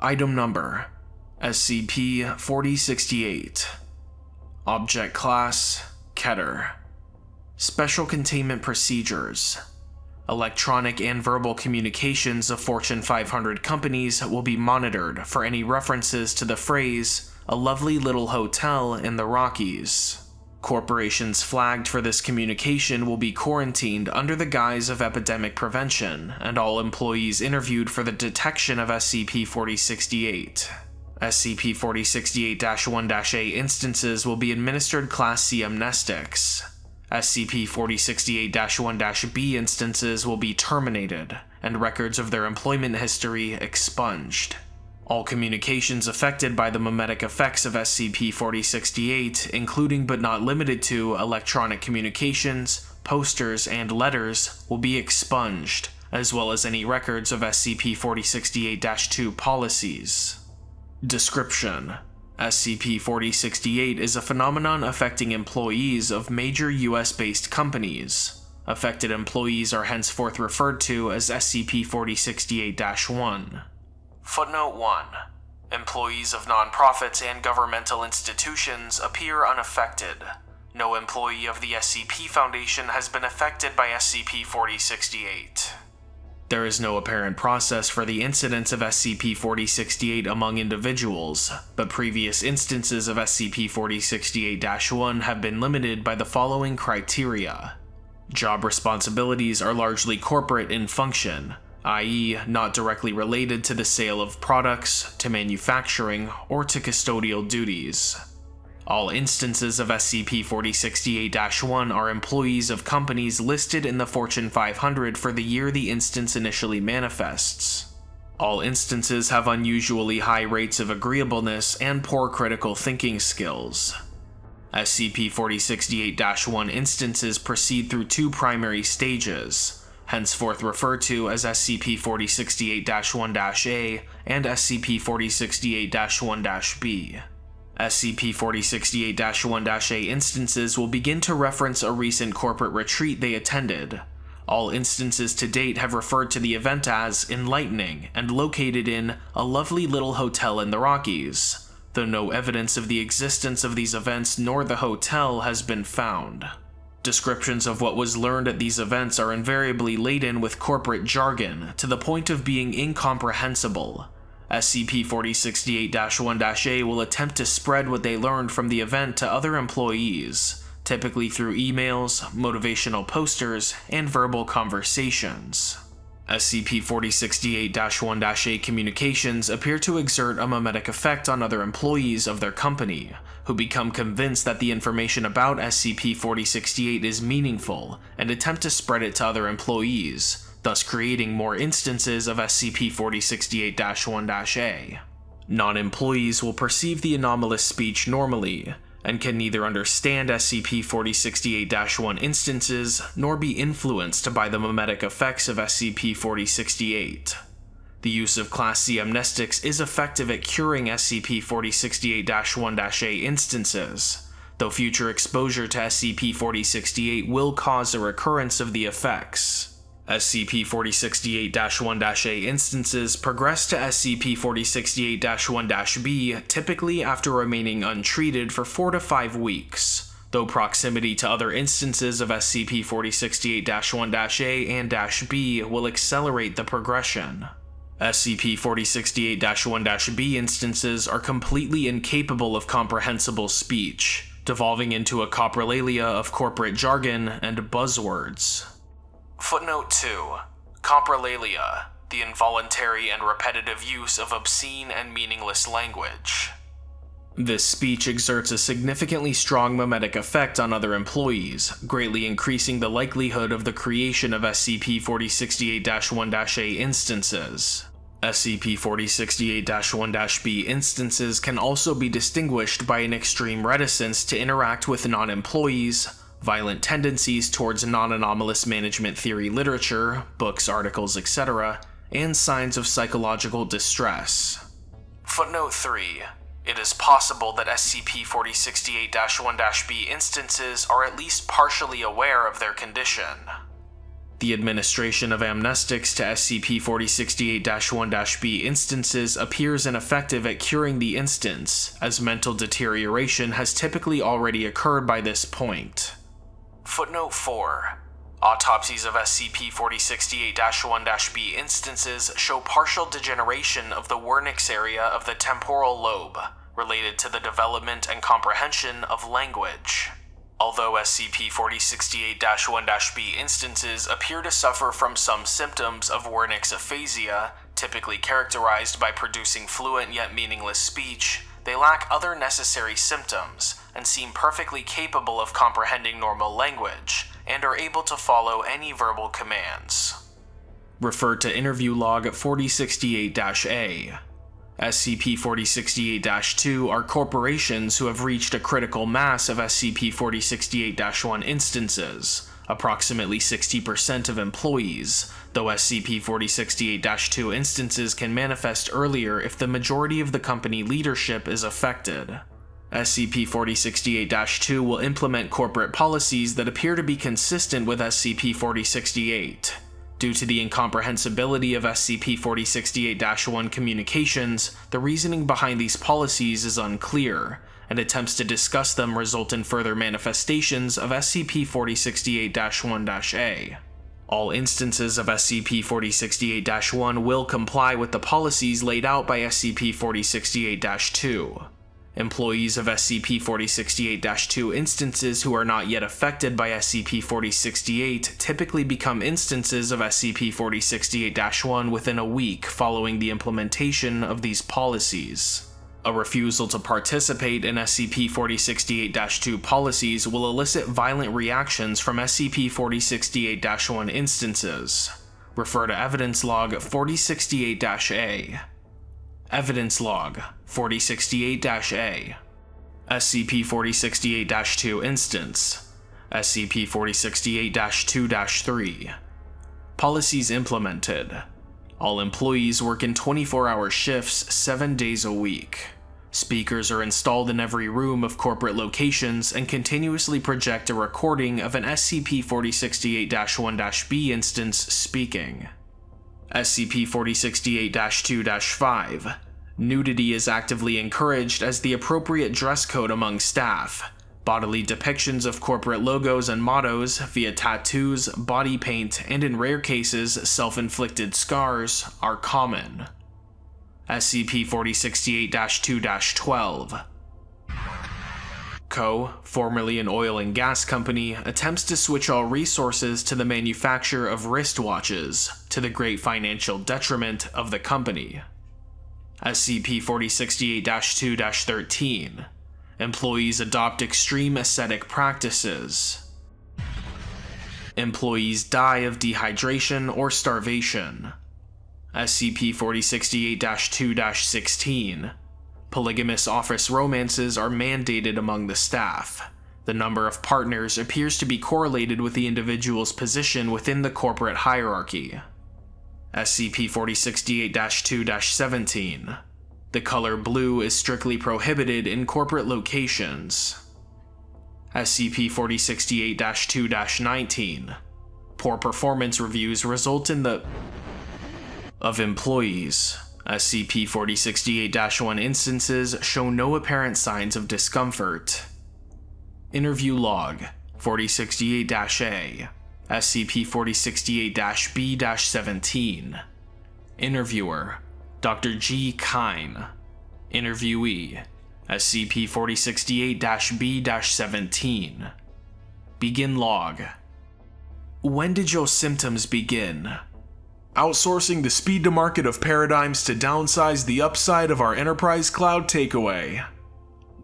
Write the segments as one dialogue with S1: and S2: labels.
S1: Item Number SCP-4068 Object Class Keter. Special Containment Procedures. Electronic and verbal communications of Fortune 500 companies will be monitored for any references to the phrase, a lovely little hotel in the Rockies. Corporations flagged for this communication will be quarantined under the guise of epidemic prevention, and all employees interviewed for the detection of SCP-4068. SCP-4068-1-A instances will be administered Class C amnestics. SCP-4068-1-B instances will be terminated, and records of their employment history expunged. All communications affected by the memetic effects of SCP-4068, including but not limited to electronic communications, posters, and letters, will be expunged, as well as any records of SCP-4068-2 policies. Description SCP-4068 is a phenomenon affecting employees of major US-based companies. Affected employees are henceforth referred to as SCP-4068-1. Footnote 1. Employees of nonprofits and governmental institutions appear unaffected. No employee of the SCP Foundation has been affected by SCP-4068. There is no apparent process for the incidence of SCP-4068 among individuals, but previous instances of SCP-4068-1 have been limited by the following criteria. Job responsibilities are largely corporate in function, i.e., not directly related to the sale of products, to manufacturing, or to custodial duties. All instances of SCP-4068-1 are employees of companies listed in the Fortune 500 for the year the instance initially manifests. All instances have unusually high rates of agreeableness and poor critical thinking skills. SCP-4068-1 instances proceed through two primary stages, henceforth referred to as SCP-4068-1-A and SCP-4068-1-B. SCP-4068-1-A instances will begin to reference a recent corporate retreat they attended. All instances to date have referred to the event as enlightening and located in a lovely little hotel in the Rockies, though no evidence of the existence of these events nor the hotel has been found. Descriptions of what was learned at these events are invariably laden with corporate jargon to the point of being incomprehensible. SCP-4068-1-A will attempt to spread what they learned from the event to other employees, typically through emails, motivational posters, and verbal conversations. SCP-4068-1-A communications appear to exert a mimetic effect on other employees of their company, who become convinced that the information about SCP-4068 is meaningful and attempt to spread it to other employees, thus creating more instances of SCP-4068-1-A. Non-employees will perceive the anomalous speech normally, and can neither understand SCP-4068-1 instances nor be influenced by the mimetic effects of SCP-4068. The use of Class C amnestics is effective at curing SCP-4068-1-A instances, though future exposure to SCP-4068 will cause a recurrence of the effects. SCP-4068-1-A instances progress to SCP-4068-1-B typically after remaining untreated for 4 to 5 weeks, though proximity to other instances of SCP-4068-1-A and -B will accelerate the progression. SCP-4068-1-B instances are completely incapable of comprehensible speech, devolving into a coprolalia of corporate jargon and buzzwords. Footnote 2. Coprolalia, the involuntary and repetitive use of obscene and meaningless language. This speech exerts a significantly strong memetic effect on other employees, greatly increasing the likelihood of the creation of SCP-4068-1-A instances. SCP-4068-1-B instances can also be distinguished by an extreme reticence to interact with non-employees, violent tendencies towards non-anomalous management theory literature, books, articles, etc., and signs of psychological distress. Footnote 3. It is possible that SCP-4068-1-B instances are at least partially aware of their condition. The administration of amnestics to SCP-4068-1-B instances appears ineffective at curing the instance, as mental deterioration has typically already occurred by this point. Footnote 4. Autopsies of SCP-4068-1-B instances show partial degeneration of the Wernicke's area of the temporal lobe, related to the development and comprehension of language. Although SCP-4068-1-B instances appear to suffer from some symptoms of Wernicke's aphasia, typically characterized by producing fluent yet meaningless speech, they lack other necessary symptoms and seem perfectly capable of comprehending normal language, and are able to follow any verbal commands. Refer to interview log 4068-A. SCP-4068-2 are corporations who have reached a critical mass of SCP-4068-1 instances, approximately 60% of employees, though SCP-4068-2 instances can manifest earlier if the majority of the company leadership is affected. SCP-4068-2 will implement corporate policies that appear to be consistent with SCP-4068. Due to the incomprehensibility of SCP-4068-1 communications, the reasoning behind these policies is unclear, and attempts to discuss them result in further manifestations of SCP-4068-1-A. All instances of SCP-4068-1 will comply with the policies laid out by SCP-4068-2. Employees of SCP-4068-2 instances who are not yet affected by SCP-4068 typically become instances of SCP-4068-1 within a week following the implementation of these policies. A refusal to participate in SCP-4068-2 policies will elicit violent reactions from SCP-4068-1 instances. Refer to Evidence Log 4068-A. Evidence Log 4068-A SCP-4068-2 Instance SCP-4068-2-3 Policies implemented All employees work in 24-hour shifts 7 days a week. Speakers are installed in every room of corporate locations and continuously project a recording of an SCP-4068-1-B instance speaking. SCP-4068-2-5 Nudity is actively encouraged as the appropriate dress code among staff. Bodily depictions of corporate logos and mottos via tattoos, body paint, and in rare cases, self-inflicted scars are common. SCP-4068-2-12 Co., formerly an oil and gas company, attempts to switch all resources to the manufacture of wristwatches, to the great financial detriment of the company. SCP-4068-2-13 Employees adopt extreme ascetic practices. Employees die of dehydration or starvation. SCP-4068-2-16 Polygamous office romances are mandated among the staff. The number of partners appears to be correlated with the individual's position within the corporate hierarchy. SCP-4068-2-17 The color blue is strictly prohibited in corporate locations. SCP-4068-2-19 Poor performance reviews result in the of employees. Uh, SCP-4068-1 instances show no apparent signs of discomfort. Interview Log 4068-A SCP-4068-B-17 Interviewer Dr. G. Kine Interviewee SCP-4068-B-17 Begin Log When did your symptoms begin? Outsourcing the speed to market of paradigms to downsize the upside of our enterprise cloud takeaway.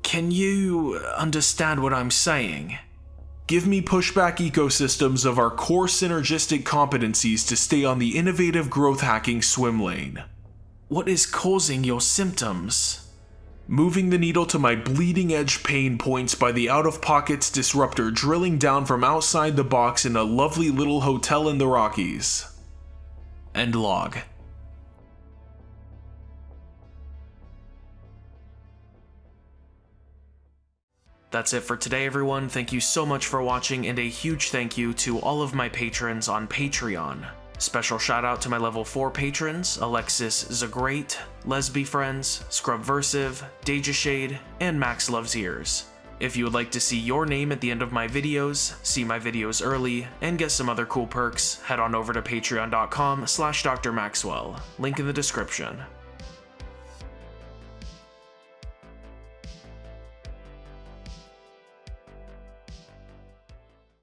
S1: Can you understand what I'm saying? Give me pushback ecosystems of our core synergistic competencies to stay on the innovative growth hacking swim lane. What is causing your symptoms? Moving the needle to my bleeding edge pain points by the out of pockets disruptor drilling down from outside the box in a lovely little hotel in the Rockies. End log. That's it for today, everyone. Thank you so much for watching, and a huge thank you to all of my patrons on Patreon. Special shout out to my level 4 patrons Alexis Zagrate, Lesby Friends, Scrubversive, Deja Shade, and Max Loves Ears. If you would like to see your name at the end of my videos, see my videos early, and get some other cool perks, head on over to patreon.com slash drmaxwell, link in the description.